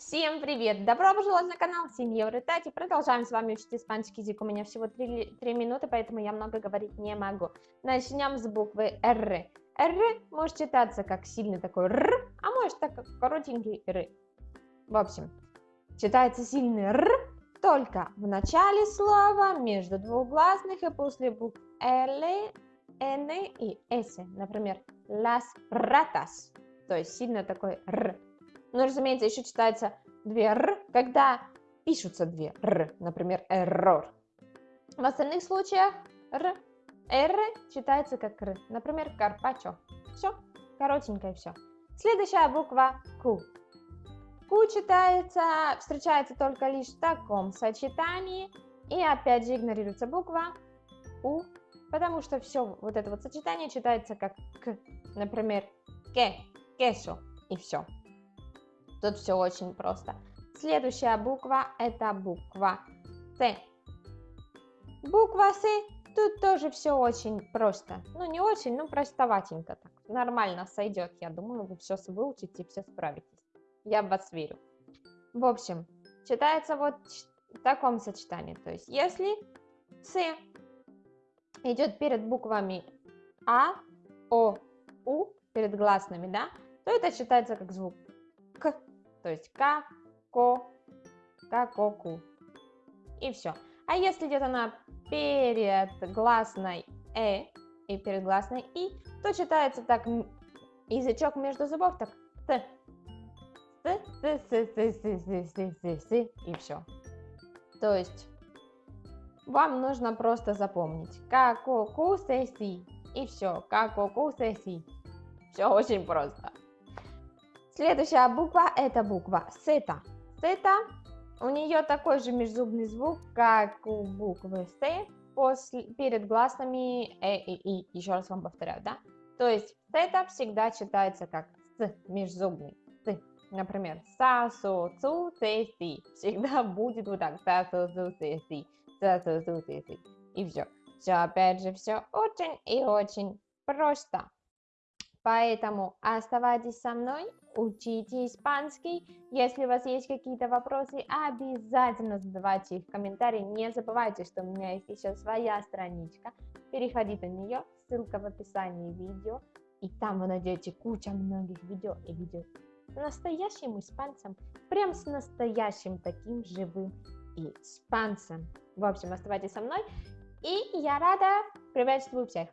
Всем привет! Добро пожаловать на канал Сеньоры Тати. Продолжаем с вами учить испанский язык. У меня всего 3, 3 минуты, поэтому я много говорить не могу. Начнем с буквы Р. Р может читаться как сильный такой Р, а может так как коротенький Р. В общем, читается сильный Р только в начале слова, между двугласных и после букв Л, Н и С. Например, las ratas, то есть сильно такой Р. Но, разумеется, еще читается две р, когда пишутся две р, например, error. В остальных случаях р, р читается как р, например, карпачо. Все, коротенькое все. Следующая буква Q. Q читается, встречается только лишь в таком сочетании. И опять же игнорируется буква У, потому что все вот это вот сочетание читается как К. Например, ке, кесо и все. Тут все очень просто. Следующая буква это буква С. Буква С, тут тоже все очень просто. Ну, не очень, но простоватенько так. Нормально сойдет, я думаю, вы все выучите все справитесь. Я в вас верю. В общем, читается вот в таком сочетании. То есть, если С идет перед буквами А, О, У, перед гласными, да, то это считается как звук К то есть ка, ко, ка, ко, ку. И все. А если где-то на перед гласной э и перед гласной и, то читается так язычок между зубов так т. Т, т, т, т, т, т, т, т, т, и все. То есть вам нужно просто запомнить. Како ку се си. И все. Како ку се си. Все очень просто. Следующая буква это буква сета. Сета, у нее такой же межзубный звук, как у буквы С после, перед гласными Э и И. Еще раз вам повторяю, да? То есть сета всегда читается как С, межзубный. С. Например, са, со, цу, те, си. Всегда будет вот так. Са, со, цу, те, си. Са, со, цу, те, си. И все. Все, опять же, все очень и очень просто. Поэтому оставайтесь со мной, учите испанский. Если у вас есть какие-то вопросы, обязательно задавайте их в комментарии. Не забывайте, что у меня есть еще своя страничка. Переходите на нее, ссылка в описании видео. И там вы найдете кучу многих видео и видео с настоящим испанцем. Прям с настоящим таким живым испанцем. В общем, оставайтесь со мной. И я рада приветствую всех.